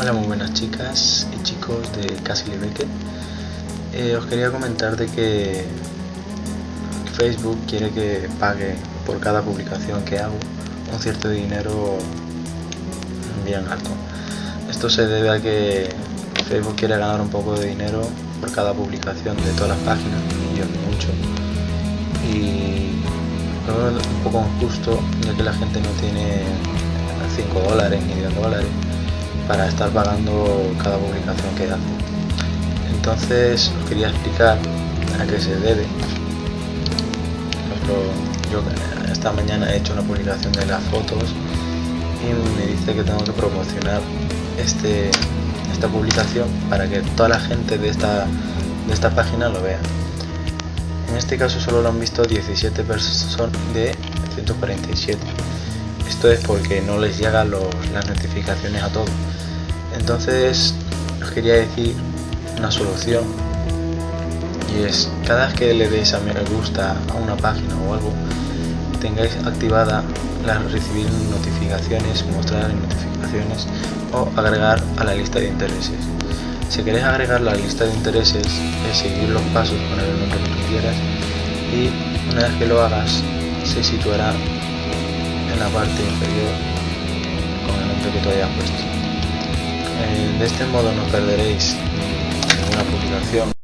Hola muy buenas chicas y chicos de Castle Beckett. Eh, os quería comentar de que Facebook quiere que pague por cada publicación que hago un cierto dinero bien alto. Esto se debe a que Facebook quiere ganar un poco de dinero por cada publicación de todas las páginas, y yo mucho. Y es un poco injusto ya que la gente no tiene 5 dólares ni 10 dólares para estar pagando cada publicación que hace. Entonces os quería explicar a qué se debe. yo esta mañana he hecho una publicación de las fotos y me dice que tengo que promocionar este, esta publicación para que toda la gente de esta, de esta página lo vea. En este caso solo lo han visto 17 personas de 147. Esto es porque no les llegan las notificaciones a todos entonces os quería decir una solución y es cada vez que le deis a me gusta a una página o algo tengáis activada la recibir notificaciones, mostrar notificaciones o agregar a la lista de intereses. Si queréis agregar la lista de intereses es seguir los pasos, poner el nombre que quieras y una vez que lo hagas se situará parte inferior con el nombre que tú hayas puesto. Eh, de este modo no perderéis ninguna publicación